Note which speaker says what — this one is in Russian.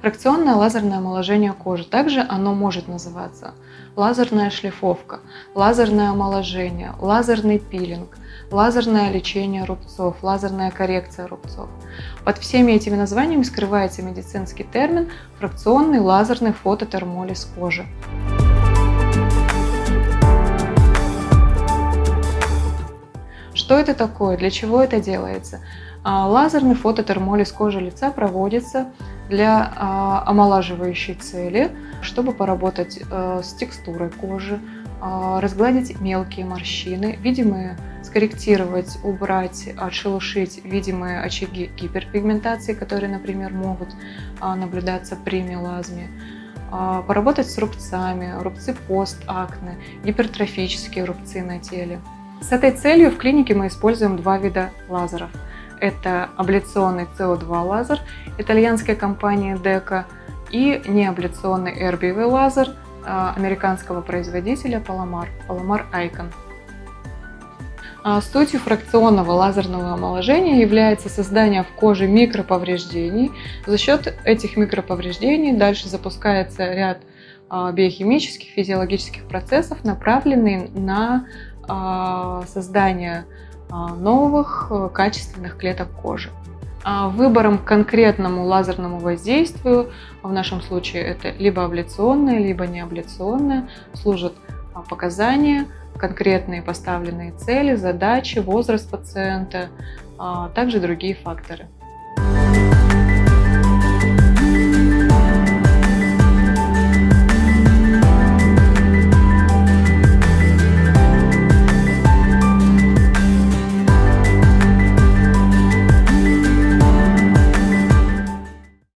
Speaker 1: Фракционное лазерное омоложение кожи. Также оно может называться лазерная шлифовка, лазерное омоложение, лазерный пилинг, лазерное лечение рубцов, лазерная коррекция рубцов. Под всеми этими названиями скрывается медицинский термин фракционный лазерный фототермолиз кожи. Что это такое? Для чего это делается? А, лазерный фототермолиз кожи лица проводится для а, омолаживающей цели, чтобы поработать э, с текстурой кожи, а, разгладить мелкие морщины, видимые, скорректировать, убрать, отшелушить видимые очаги гиперпигментации, которые, например, могут наблюдаться при мелазме, поработать с рубцами, рубцы постакне, гипертрофические рубцы на теле. С этой целью в клинике мы используем два вида лазеров. Это абляционный CO2 лазер итальянской компании DECA и неабляционный RBV лазер а, американского производителя Palomar, Palomar Icon. Сутью фракционного лазерного омоложения является создание в коже микроповреждений. За счет этих микроповреждений дальше запускается ряд а, биохимических, физиологических процессов, направленные на а, создания а, новых э, качественных клеток кожи. А выбором конкретному лазерному воздействию, в нашем случае это либо абляционное, либо неабляционное, служат показания, конкретные поставленные цели, задачи, возраст пациента, также другие факторы.